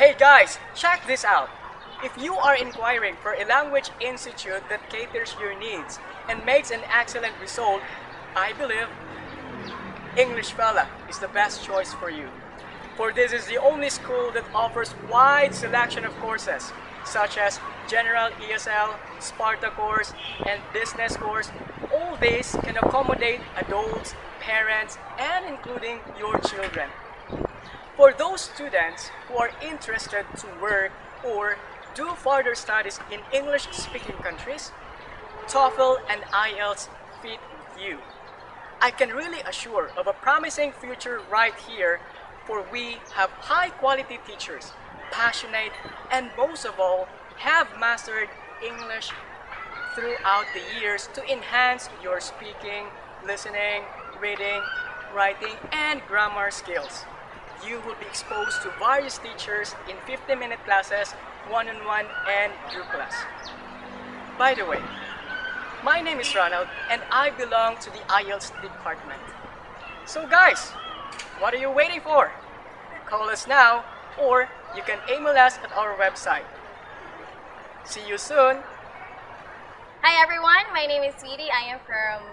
Hey guys, check this out. If you are inquiring for a language institute that caters your needs and makes an excellent result, I believe English Fella is the best choice for you. For this is the only school that offers wide selection of courses such as General ESL, Sparta course, and Business course. All these can accommodate adults, parents, and including your children. For those students who are interested to work or do further studies in English-speaking countries, TOEFL and IELTS fit with you. I can really assure of a promising future right here for we have high-quality teachers, passionate, and most of all, have mastered English throughout the years to enhance your speaking, listening, reading, writing, and grammar skills. You will be exposed to various teachers in 50-minute classes, one-on-one, -on -one, and group class. By the way, my name is Ronald, and I belong to the IELTS department. So guys, what are you waiting for? Call us now, or you can email us at our website. See you soon! Hi everyone, my name is Sweetie. I am from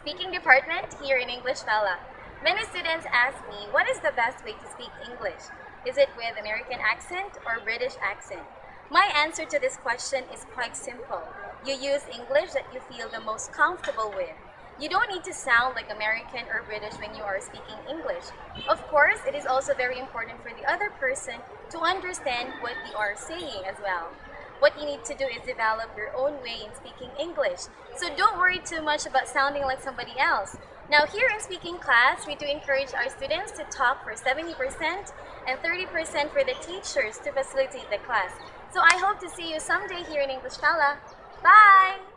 Speaking Department here in English Fella. Many students ask me, what is the best way to speak English? Is it with American accent or British accent? My answer to this question is quite simple. You use English that you feel the most comfortable with. You don't need to sound like American or British when you are speaking English. Of course, it is also very important for the other person to understand what you are saying as well. What you need to do is develop your own way in speaking English. So don't worry too much about sounding like somebody else. Now here in speaking class, we do encourage our students to talk for 70% and 30% for the teachers to facilitate the class. So I hope to see you someday here in English Fella. Bye!